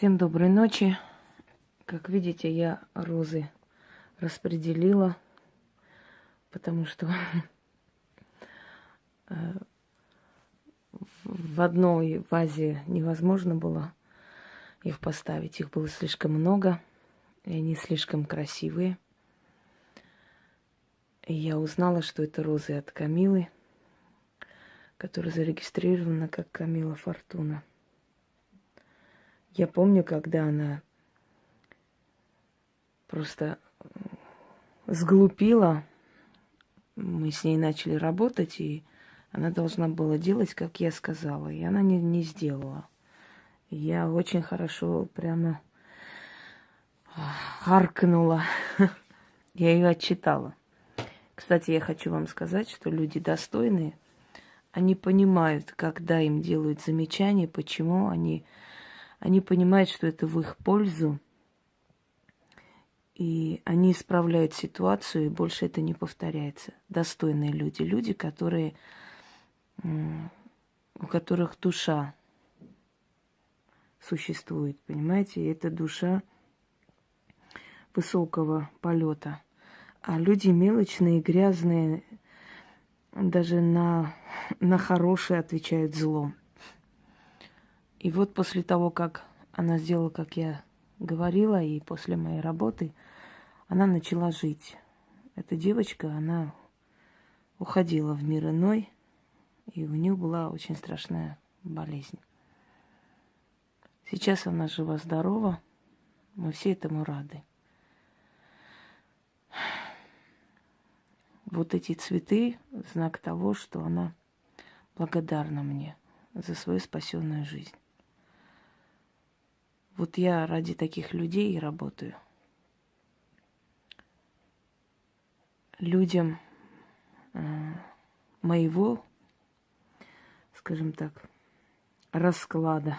Всем доброй ночи. Как видите, я розы распределила, потому что э, в одной вазе невозможно было их поставить. Их было слишком много, и они слишком красивые. И я узнала, что это розы от Камилы, которая зарегистрирована как Камила Фортуна. Я помню, когда она просто сглупила, мы с ней начали работать, и она должна была делать, как я сказала, и она не, не сделала. Я очень хорошо прямо харкнула. Я ее отчитала. Кстати, я хочу вам сказать, что люди достойные, они понимают, когда им делают замечания, почему они они понимают, что это в их пользу, и они исправляют ситуацию, и больше это не повторяется. Достойные люди, люди, которые, у которых душа существует, понимаете, и это душа высокого полета. А люди мелочные, грязные, даже на, на хорошее отвечают злом. И вот после того, как она сделала, как я говорила, и после моей работы, она начала жить. Эта девочка, она уходила в мир иной, и у нее была очень страшная болезнь. Сейчас она жива-здорова, мы все этому рады. Вот эти цветы – знак того, что она благодарна мне за свою спасенную жизнь. Вот я ради таких людей и работаю. Людям э, моего, скажем так, расклада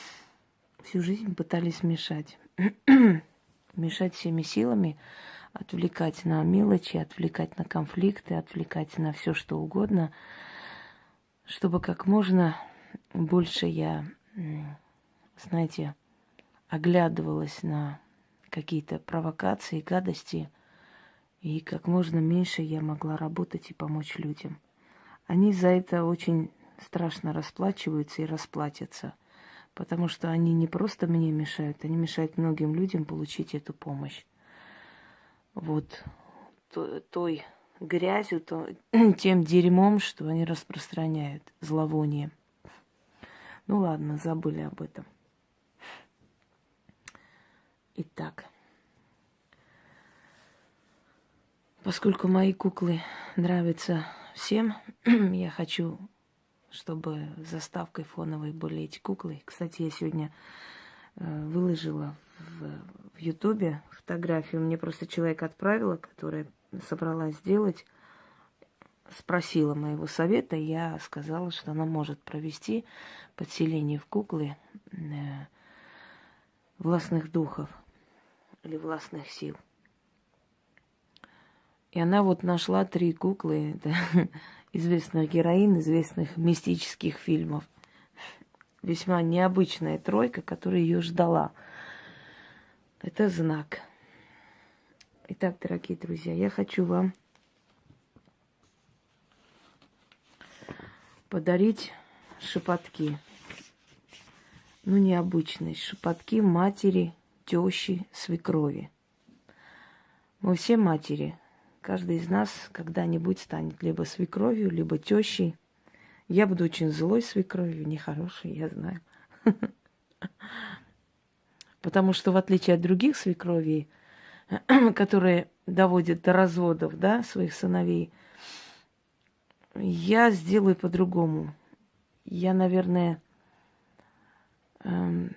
всю жизнь пытались мешать. мешать всеми силами, отвлекать на мелочи, отвлекать на конфликты, отвлекать на все что угодно, чтобы как можно больше я, знаете, оглядывалась на какие-то провокации, гадости, и как можно меньше я могла работать и помочь людям. Они за это очень страшно расплачиваются и расплатятся, потому что они не просто мне мешают, они мешают многим людям получить эту помощь. Вот той грязью, то, тем дерьмом, что они распространяют, зловонием. Ну ладно, забыли об этом. Итак, поскольку мои куклы нравятся всем, я хочу, чтобы заставкой фоновой были эти куклы. Кстати, я сегодня э, выложила в Ютубе фотографию. Мне просто человек отправила, которая собралась сделать, спросила моего совета. Я сказала, что она может провести подселение в куклы э, властных духов или властных сил. И она вот нашла три куклы да, известных героинь, известных мистических фильмов. Весьма необычная тройка, которая ее ждала. Это знак. Итак, дорогие друзья, я хочу вам подарить шепотки. Ну, необычные шепотки матери тещи, свекрови. Мы все матери. Каждый из нас когда-нибудь станет либо свекровью, либо тещей. Я буду очень злой свекровью, нехорошей, я знаю. Потому что в отличие от других свекровей, которые доводят до разводов, да, своих сыновей, я сделаю по-другому. Я, наверное, эм,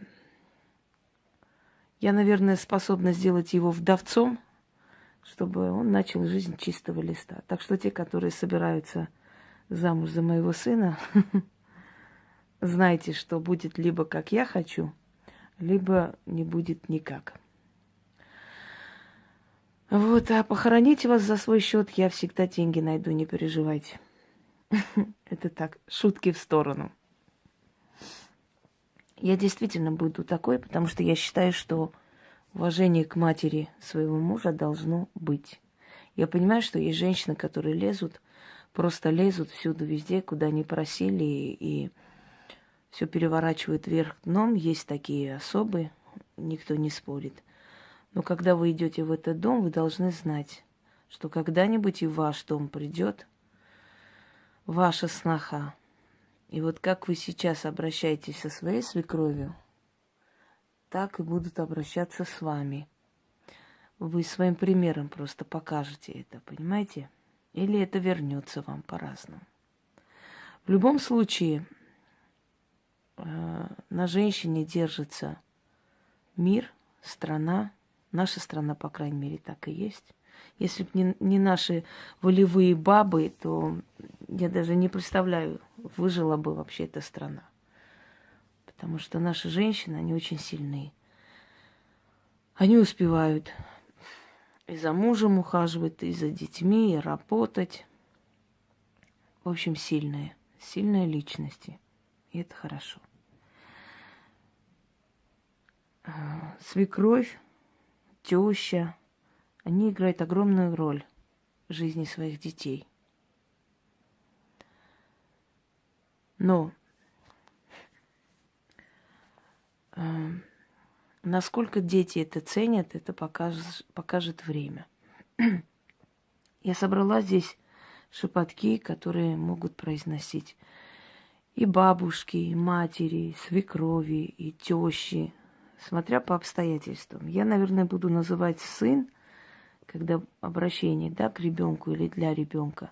я, наверное, способна сделать его вдовцом, чтобы он начал жизнь чистого листа. Так что те, которые собираются замуж за моего сына, знайте, что будет либо как я хочу, либо не будет никак. Вот, а похоронить вас за свой счет я всегда деньги найду, не переживайте. Это так, шутки в сторону. Я действительно буду такой, потому что я считаю, что уважение к матери своего мужа должно быть. Я понимаю, что есть женщины, которые лезут, просто лезут всюду, везде, куда не просили, и все переворачивают вверх дном. Есть такие особы, никто не спорит. Но когда вы идете в этот дом, вы должны знать, что когда-нибудь и в ваш дом придет ваша сноха. И вот как вы сейчас обращаетесь со своей свекровью, так и будут обращаться с вами. Вы своим примером просто покажете это, понимаете? Или это вернется вам по-разному. В любом случае, э, на женщине держится мир, страна. Наша страна, по крайней мере, так и есть. Если бы не, не наши волевые бабы, то я даже не представляю, выжила бы вообще эта страна. Потому что наши женщины, они очень сильные. Они успевают и за мужем ухаживать, и за детьми, и работать. В общем, сильные. Сильные личности. И это хорошо. Свекровь, теща, они играют огромную роль в жизни своих детей. Но э, насколько дети это ценят, это покажет, покажет время. Я собрала здесь шепотки, которые могут произносить и бабушки, и матери, и свекрови, и тещи, смотря по обстоятельствам. Я, наверное, буду называть сын, когда обращение да, к ребенку или для ребенка.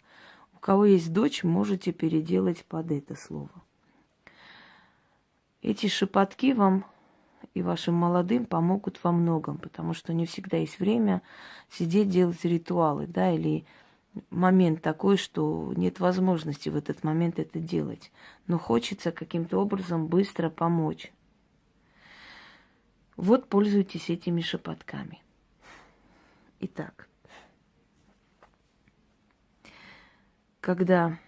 У кого есть дочь, можете переделать под это слово. Эти шепотки вам и вашим молодым помогут во многом, потому что не всегда есть время сидеть делать ритуалы, да, или момент такой, что нет возможности в этот момент это делать. Но хочется каким-то образом быстро помочь. Вот пользуйтесь этими шепотками. Итак, когда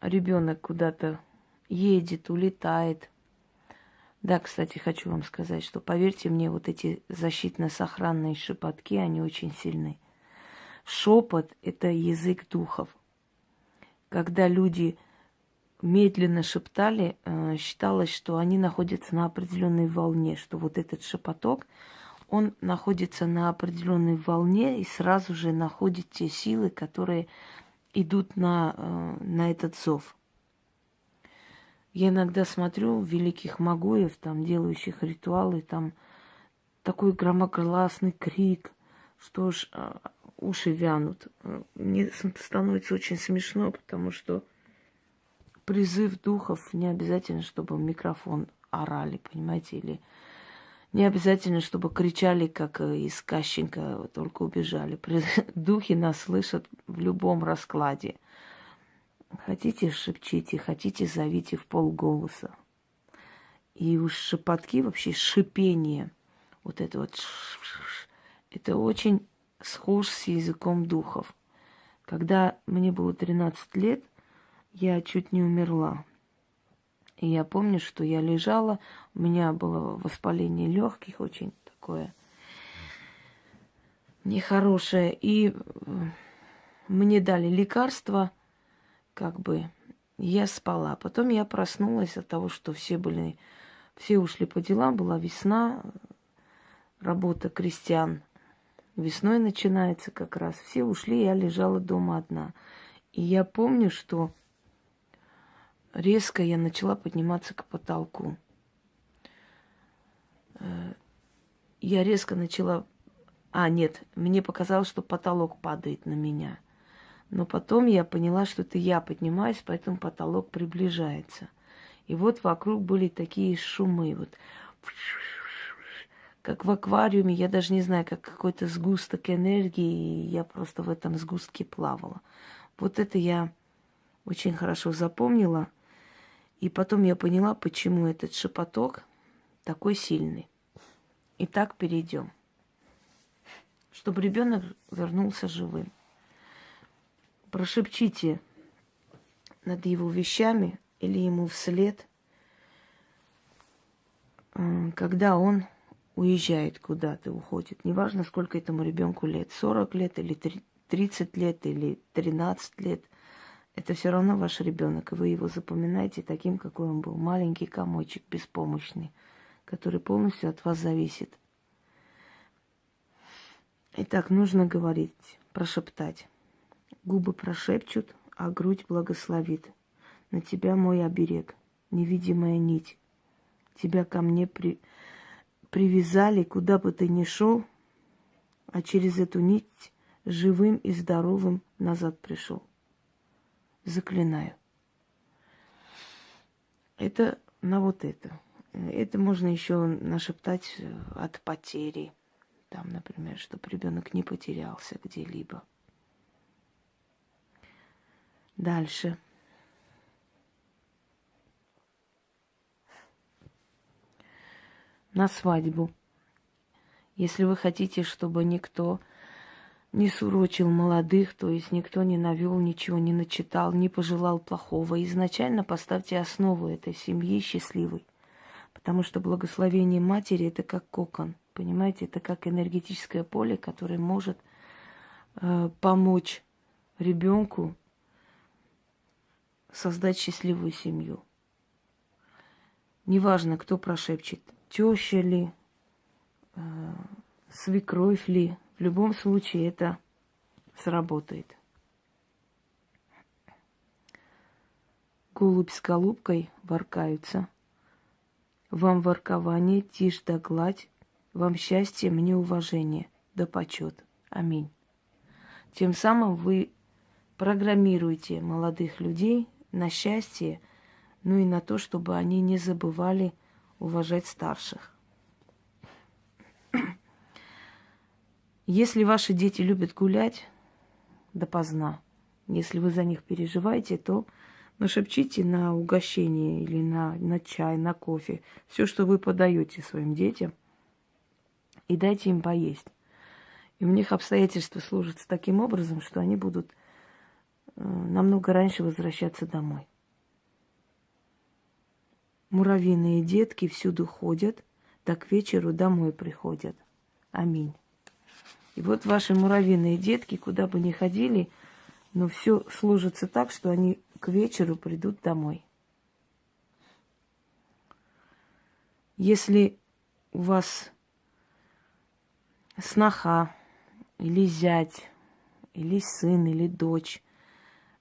ребенок куда-то едет, улетает, да, кстати, хочу вам сказать, что поверьте мне, вот эти защитно-сохранные шепотки, они очень сильны. Шепот – это язык духов. Когда люди медленно шептали, э, считалось, что они находятся на определенной волне, что вот этот шепоток – он находится на определенной волне и сразу же находит те силы, которые идут на, э, на этот зов. Я иногда смотрю великих магуев, там, делающих ритуалы, там такой громогласный крик, что ж э, уши вянут. Мне становится очень смешно, потому что призыв духов не обязательно, чтобы микрофон орали, понимаете, или не обязательно, чтобы кричали, как э, из Кащенко, только убежали. Духи нас слышат в любом раскладе. Хотите, шепчите, хотите, зовите в полголоса. И уж шепотки, вообще шипение, вот это вот, это очень схож с языком духов. Когда мне было 13 лет, я чуть не умерла. И я помню, что я лежала, у меня было воспаление легких очень такое нехорошее. И э, мне дали лекарства, как бы, я спала. Потом я проснулась от того, что все были, все ушли по делам, была весна, работа крестьян. Весной начинается как раз. Все ушли, я лежала дома одна. И я помню, что резко я начала подниматься к потолку. Э, я резко начала... А, нет, мне показалось, что потолок падает на меня. Но потом я поняла, что это я поднимаюсь, поэтому потолок приближается. И вот вокруг были такие шумы, вот как в аквариуме, я даже не знаю, как какой-то сгусток энергии, и я просто в этом сгустке плавала. Вот это я очень хорошо запомнила – и потом я поняла, почему этот шепоток такой сильный. Итак, перейдем. Чтобы ребенок вернулся живым. Прошепчите над его вещами или ему вслед когда он уезжает куда-то, уходит, неважно, сколько этому ребенку лет, 40 лет или 30 лет или 13 лет, это все равно ваш ребенок, и вы его запоминаете таким, какой он был. Маленький комочек, беспомощный, который полностью от вас зависит. Итак, нужно говорить, прошептать. Губы прошепчут, а грудь благословит. На тебя мой оберег, невидимая нить. Тебя ко мне при... привязали, куда бы ты ни шел, а через эту нить живым и здоровым назад пришел заклинаю. Это на вот это. Это можно еще нашептать э, от потери. Там, например, чтобы ребенок не потерялся где-либо. Дальше. На свадьбу. Если вы хотите, чтобы никто не сурочил молодых, то есть никто не навел ничего, не начитал, не пожелал плохого. Изначально поставьте основу этой семьи счастливой. Потому что благословение матери это как кокон, понимаете, это как энергетическое поле, которое может э, помочь ребенку создать счастливую семью. Неважно, кто прошепчет, теща ли, э, свекровь ли, в любом случае это сработает. Голубь с голубкой воркаются. Вам воркование, тишь да гладь, вам счастье, мне уважение, да почет. Аминь. Тем самым вы программируете молодых людей на счастье, ну и на то, чтобы они не забывали уважать старших. Если ваши дети любят гулять допоздна, если вы за них переживаете, то нашепчите на угощение или на, на чай, на кофе, все, что вы подаете своим детям, и дайте им поесть. И у них обстоятельства сложатся таким образом, что они будут э, намного раньше возвращаться домой. Муравьиные детки всюду ходят, так к вечеру домой приходят. Аминь. И вот ваши муравьиные детки, куда бы ни ходили, но все сложится так, что они к вечеру придут домой. Если у вас сноха или зять, или сын, или дочь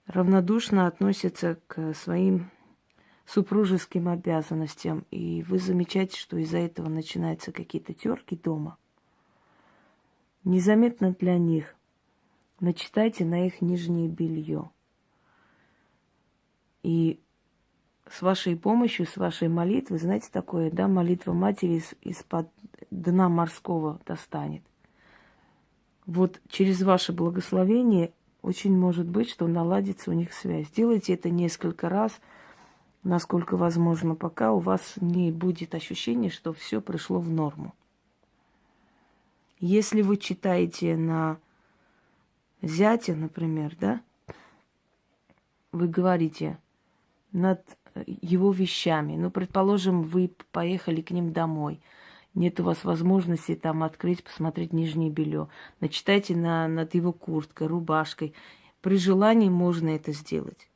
равнодушно относятся к своим супружеским обязанностям, и вы замечаете, что из-за этого начинаются какие-то терки дома, Незаметно для них. Начитайте на их нижнее белье. И с вашей помощью, с вашей молитвой, знаете такое, да, молитва матери из, из-под дна морского достанет. Вот через ваше благословение очень может быть, что наладится у них связь. Делайте это несколько раз, насколько возможно, пока у вас не будет ощущения, что все пришло в норму. Если вы читаете на зятя, например, да, вы говорите над его вещами. Ну, предположим, вы поехали к ним домой. Нет у вас возможности там открыть, посмотреть нижнее белье. Начитайте на, над его курткой, рубашкой. При желании можно это сделать.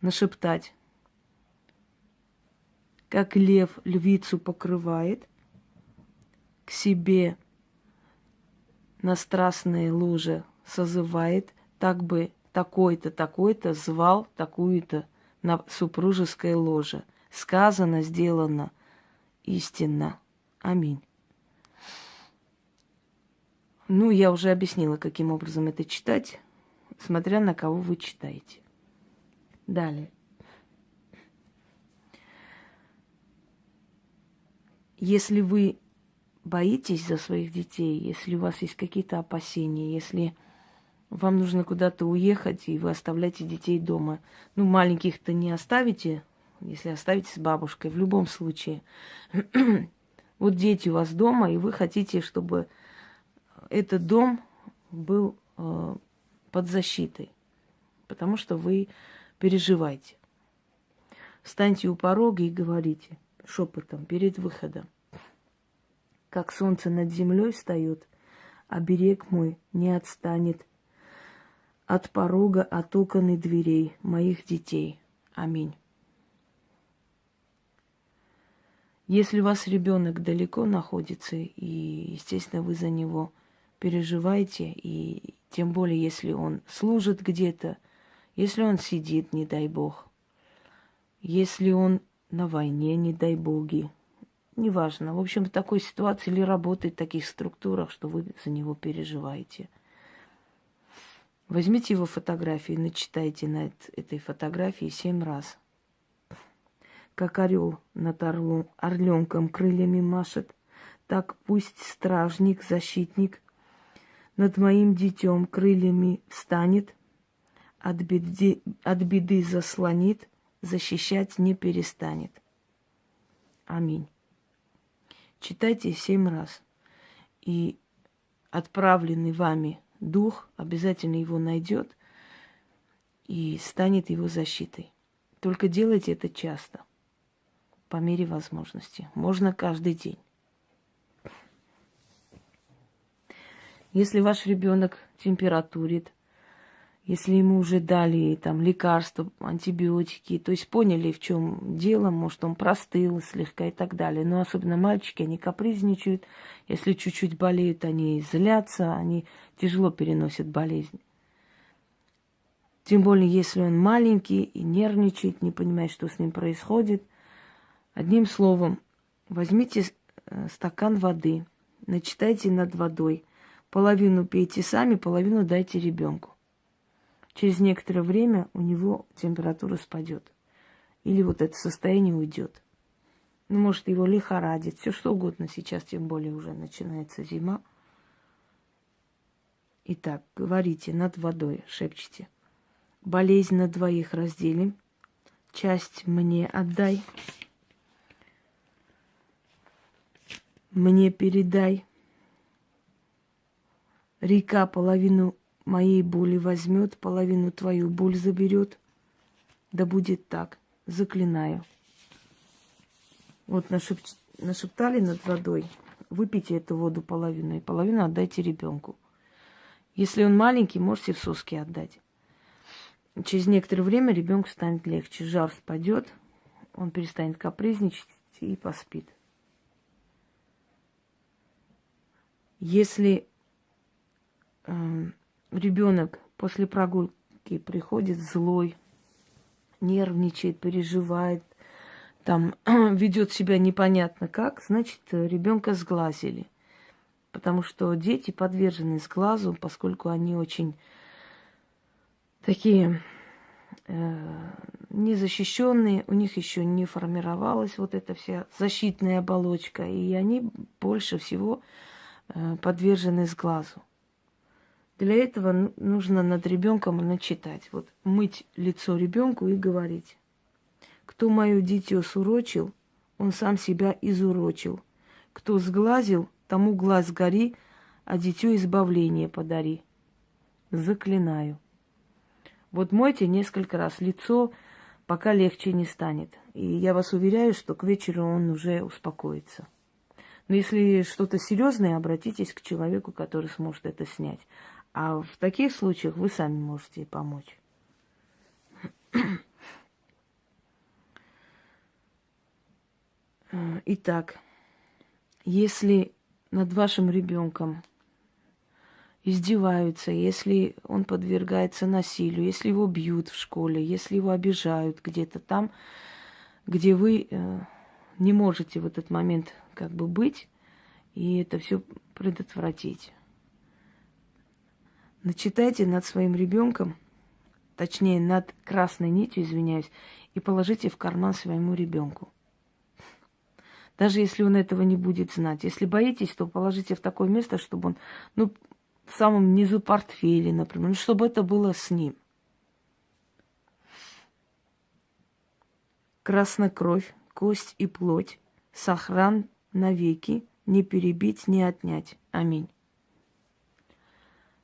Нашептать. Как лев львицу покрывает, к себе на страстные лужи созывает, так бы такой-то, такой-то звал такую-то на супружеское ложе. Сказано, сделано, истинно. Аминь. Ну, я уже объяснила, каким образом это читать, смотря на кого вы читаете. Далее. Если вы боитесь за своих детей, если у вас есть какие-то опасения, если вам нужно куда-то уехать, и вы оставляете детей дома. Ну, маленьких-то не оставите, если оставите с бабушкой, в любом случае. вот дети у вас дома, и вы хотите, чтобы этот дом был э, под защитой, потому что вы переживаете. Встаньте у порога и говорите – шепотом перед выходом. Как солнце над землей встает, а берег мой не отстанет от порога, от окон и дверей моих детей. Аминь. Если у вас ребенок далеко находится, и, естественно, вы за него переживаете, и тем более, если он служит где-то, если он сидит, не дай бог, если он на войне, не дай боги, неважно. В общем, в такой ситуации или работает в таких структурах, что вы за него переживаете. Возьмите его фотографии, начитайте на этой фотографии семь раз – как орел над орлом, орленком крыльями машет, так пусть стражник, защитник над моим детем крыльями встанет, от беды, от беды заслонит, защищать не перестанет. Аминь. Читайте семь раз. И отправленный вами дух обязательно его найдет и станет его защитой. Только делайте это часто по мере возможности. Можно каждый день. Если ваш ребенок температурит, если ему уже дали там лекарства, антибиотики, то есть поняли, в чем дело, может, он простыл слегка и так далее. Но особенно мальчики, они капризничают. Если чуть-чуть болеют, они злятся, они тяжело переносят болезнь. Тем более, если он маленький и нервничает, не понимает, что с ним происходит – Одним словом, возьмите э, стакан воды, начитайте над водой. Половину пейте сами, половину дайте ребенку. Через некоторое время у него температура спадет. Или вот это состояние уйдет. Ну, может, его лихорадит, все что угодно. Сейчас, тем более, уже начинается зима. Итак, говорите над водой, шепчите. Болезнь на двоих разделим, часть мне отдай. мне передай. Река половину моей боли возьмет, половину твою боль заберет. Да будет так, заклинаю. Вот нашеп... нашептали над водой. Выпейте эту воду половину, и половину отдайте ребенку. Если он маленький, можете в соски отдать. Через некоторое время ребенку станет легче, жар спадет, он перестанет капризничать и поспит. Если э, ребенок после прогулки приходит злой, нервничает, переживает, там ведет себя непонятно как, значит, ребенка сглазили. Потому что дети подвержены сглазу, поскольку они очень такие э, незащищенные, у них еще не формировалась вот эта вся защитная оболочка, и они больше всего Э, подвержены сглазу. Для этого нужно над ребенком начитать. Вот мыть лицо ребенку и говорить. Кто мое дитё сурочил, он сам себя изурочил. Кто сглазил, тому глаз гори, а дитё избавление подари. Заклинаю. Вот мойте несколько раз лицо, пока легче не станет. И я вас уверяю, что к вечеру он уже успокоится. Но если что-то серьезное, обратитесь к человеку, который сможет это снять. А в таких случаях вы сами можете помочь. Итак, если над вашим ребенком издеваются, если он подвергается насилию, если его бьют в школе, если его обижают где-то там, где вы э, не можете в этот момент как бы быть и это все предотвратить. Начитайте над своим ребенком, точнее над красной нитью, извиняюсь, и положите в карман своему ребенку. Даже если он этого не будет знать. Если боитесь, то положите в такое место, чтобы он, ну, в самом низу портфеля, например, ну, чтобы это было с ним. Красная кровь, кость и плоть, сохран навеки, не перебить, не отнять. Аминь.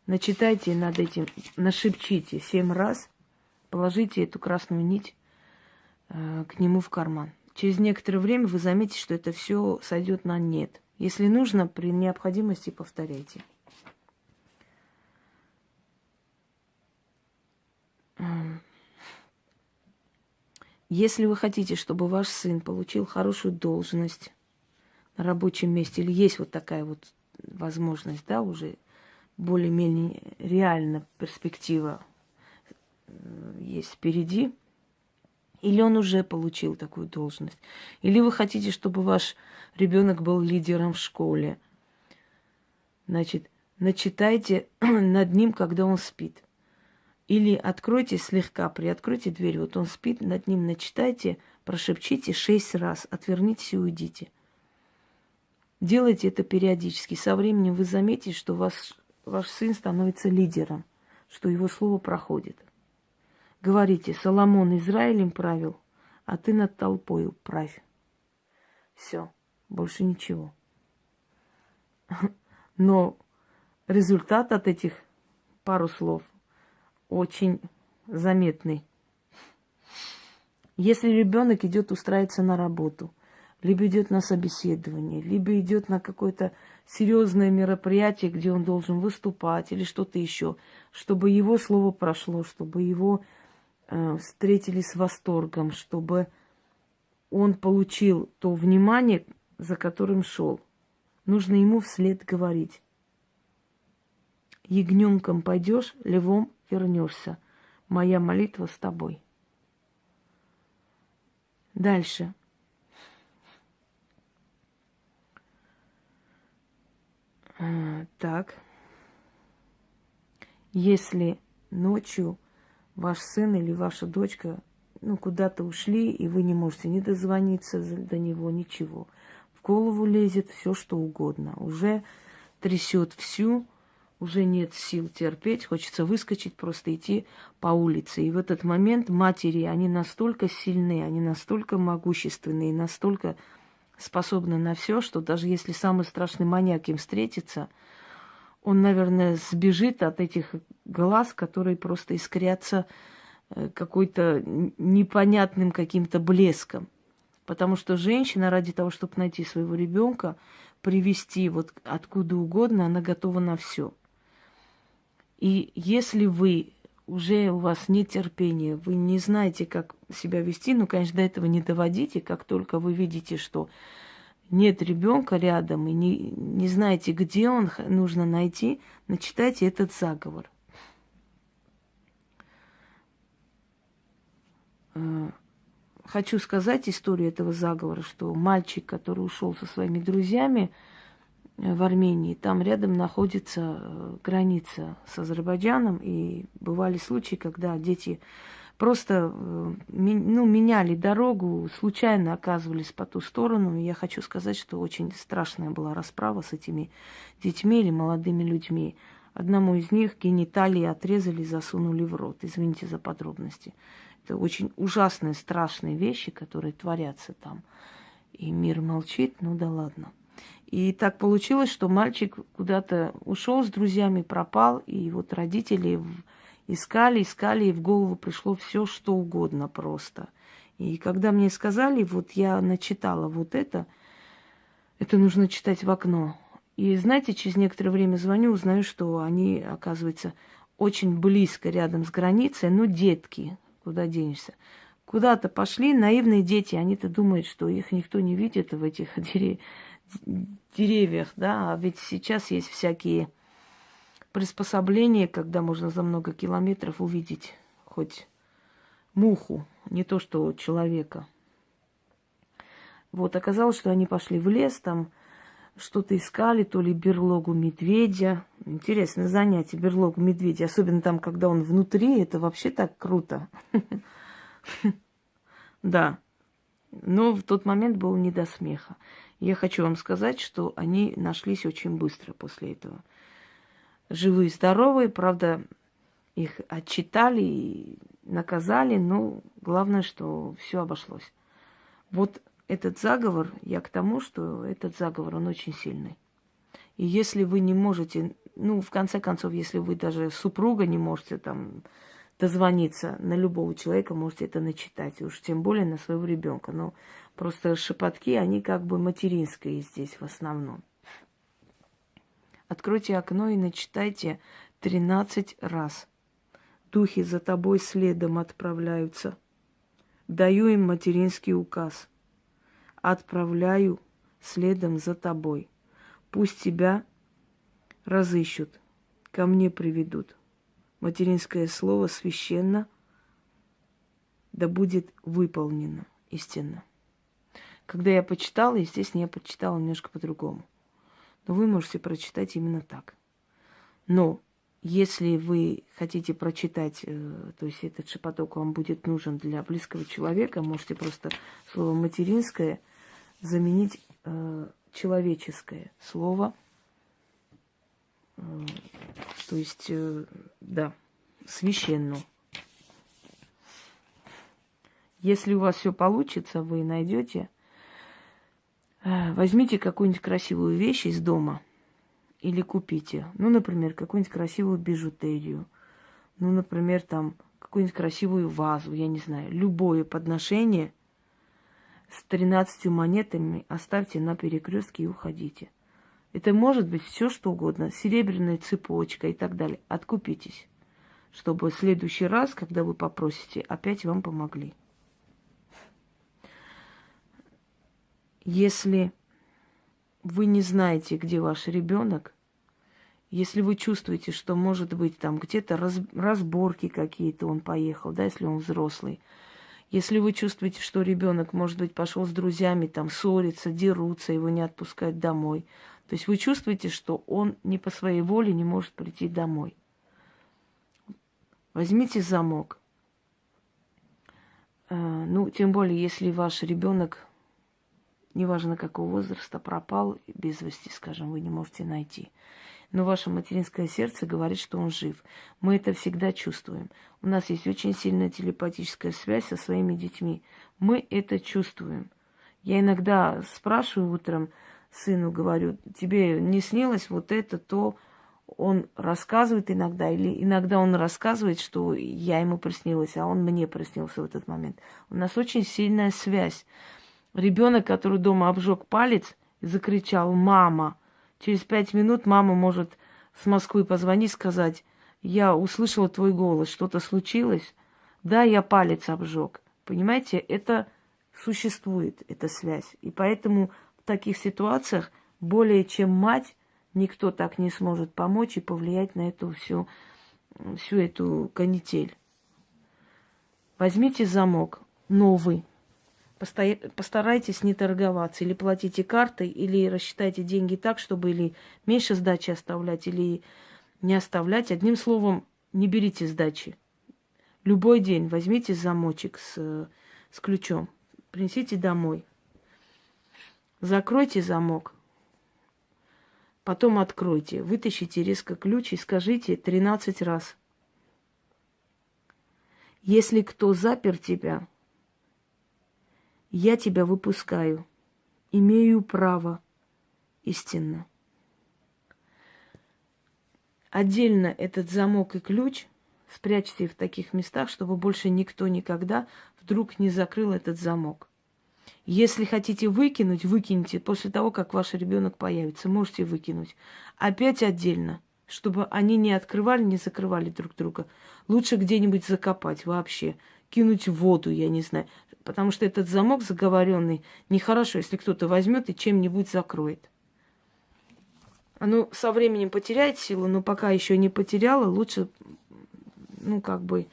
Начитайте над этим, нашепчите семь раз, положите эту красную нить э, к нему в карман. через некоторое время вы заметите, что это все сойдет на нет. Если нужно, при необходимости повторяйте. Если вы хотите, чтобы ваш сын получил хорошую должность на рабочем месте, или есть вот такая вот возможность, да, уже более-менее реально перспектива э, есть впереди, или он уже получил такую должность, или вы хотите, чтобы ваш ребенок был лидером в школе, значит, начитайте над ним, когда он спит. Или откройте слегка, приоткройте дверь, вот он спит, над ним начитайте, прошепчите шесть раз, отвернитесь и уйдите. Делайте это периодически. Со временем вы заметите, что ваш, ваш сын становится лидером, что его слово проходит. Говорите, Соломон Израилем правил, а ты над толпой правь. Все, больше ничего. Но результат от этих пару слов – очень заметный. Если ребенок идет устраиваться на работу, либо идет на собеседование, либо идет на какое-то серьезное мероприятие, где он должен выступать или что-то еще, чтобы его слово прошло, чтобы его э, встретили с восторгом, чтобы он получил то внимание, за которым шел. Нужно ему вслед говорить. Ягненком пойдешь, левом вернешься. Моя молитва с тобой. Дальше. Так. Если ночью ваш сын или ваша дочка ну, куда-то ушли, и вы не можете не дозвониться до него, ничего. В голову лезет все, что угодно. Уже трясет всю уже нет сил терпеть, хочется выскочить, просто идти по улице. И в этот момент матери, они настолько сильны, они настолько могущественные, настолько способны на все, что даже если самый страшный маньяк им встретится, он, наверное, сбежит от этих глаз, которые просто искрятся э, какой-то непонятным каким-то блеском. Потому что женщина ради того, чтобы найти своего ребенка, привести вот откуда угодно, она готова на все. И если вы уже у вас нет терпения, вы не знаете, как себя вести, ну, конечно, до этого не доводите, как только вы видите, что нет ребенка рядом и не, не знаете, где он нужно найти, начитайте этот заговор. Э, хочу сказать историю этого заговора, что мальчик, который ушел со своими друзьями, в Армении. Там рядом находится э, граница с Азербайджаном, и бывали случаи, когда дети просто э, ну, меняли дорогу, случайно оказывались по ту сторону. И я хочу сказать, что очень страшная была расправа с этими детьми или молодыми людьми. Одному из них гениталии отрезали, засунули в рот. Извините за подробности. Это очень ужасные, страшные вещи, которые творятся там. И мир молчит, ну да ладно. И так получилось, что мальчик куда-то ушел с друзьями, пропал, и вот родители искали, искали, и в голову пришло все, что угодно просто. И когда мне сказали, вот я начитала вот это, это нужно читать в окно. И знаете, через некоторое время звоню, узнаю, что они, оказывается, очень близко рядом с границей, ну, детки, куда денешься. Куда-то пошли, наивные дети, они-то думают, что их никто не видит в этих деревьях деревьях, да, а ведь сейчас есть всякие приспособления, когда можно за много километров увидеть хоть муху, не то что человека. Вот, оказалось, что они пошли в лес, там что-то искали, то ли берлогу медведя. Интересное занятие, берлогу медведя. Особенно там, когда он внутри, это вообще так круто. Да. Но в тот момент был не до смеха. Я хочу вам сказать, что они нашлись очень быстро после этого. Живые, здоровые, правда, их отчитали и наказали, но главное, что все обошлось. Вот этот заговор, я к тому, что этот заговор, он очень сильный. И если вы не можете, ну, в конце концов, если вы даже супруга не можете там дозвониться на любого человека, можете это начитать, уж тем более на своего ребенка. Но просто шепотки, они как бы материнские здесь в основном. Откройте окно и начитайте 13 раз. Духи за тобой следом отправляются. Даю им материнский указ. Отправляю следом за тобой. Пусть тебя разыщут, ко мне приведут. Материнское слово священно, да будет выполнено истинно. Когда я почитала, естественно, я почитала немножко по-другому. Но вы можете прочитать именно так. Но если вы хотите прочитать, э, то есть этот шепоток вам будет нужен для близкого человека, можете просто слово материнское заменить э, человеческое слово. Э, то есть, э, да, священную. Если у вас все получится, вы найдете, э, возьмите какую-нибудь красивую вещь из дома или купите. Ну, например, какую-нибудь красивую бижутерию. Ну, например, там какую-нибудь красивую вазу, я не знаю, любое подношение с 13 монетами оставьте на перекрестке и уходите. Это может быть все что угодно, серебряная цепочка и так далее. Откупитесь, чтобы в следующий раз, когда вы попросите, опять вам помогли. Если вы не знаете, где ваш ребенок, если вы чувствуете, что может быть там где-то раз, разборки какие-то, он поехал, да, если он взрослый, если вы чувствуете, что ребенок, может быть, пошел с друзьями, там ссорится, дерутся, его не отпускают домой, то есть вы чувствуете, что он не по своей воле не может прийти домой. Возьмите замок. Э, ну, тем более, если ваш ребенок, неважно какого возраста, пропал без вести, скажем, вы не можете найти. Но ваше материнское сердце говорит, что он жив. Мы это всегда чувствуем. У нас есть очень сильная телепатическая связь со своими детьми. Мы это чувствуем. Я иногда спрашиваю утром, сыну говорю, тебе не снилось вот это, то он рассказывает иногда, или иногда он рассказывает, что я ему приснилась, а он мне приснился в этот момент. У нас очень сильная связь. Ребенок, который дома обжег палец, закричал «мама», через пять минут мама может с Москвы позвонить, сказать, я услышала твой голос, что-то случилось? Да, я палец обжег. Понимаете, это существует, эта связь. И поэтому таких ситуациях более чем мать никто так не сможет помочь и повлиять на эту всю, всю эту канитель. Возьмите замок новый, постарайтесь не торговаться, или платите картой, или рассчитайте деньги так, чтобы или меньше сдачи оставлять, или не оставлять. Одним словом, не берите сдачи. Любой день возьмите замочек с, с ключом, принесите домой. Закройте замок. Потом откройте. Вытащите резко ключ и скажите 13 раз. Если кто запер тебя, я тебя выпускаю. Имею право. Истинно. Отдельно этот замок и ключ спрячьте в таких местах, чтобы больше никто никогда вдруг не закрыл этот замок. Если хотите выкинуть, выкиньте после того, как ваш ребенок появится. Можете выкинуть. Опять отдельно, чтобы они не открывали, не закрывали друг друга. Лучше где-нибудь закопать вообще. Кинуть в воду, я не знаю. Потому что этот замок заговоренный нехорошо, если кто-то возьмет и чем-нибудь закроет. Оно со временем потеряет силу, но пока еще не потеряла, лучше, ну, как бы,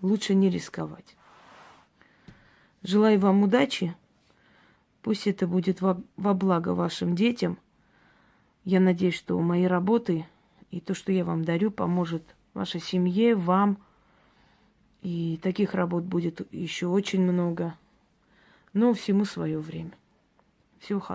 лучше не рисковать. Желаю вам удачи. Пусть это будет во, во благо вашим детям. Я надеюсь, что мои работы и то, что я вам дарю, поможет вашей семье, вам. И таких работ будет еще очень много. Но всему свое время. Всего хорошего.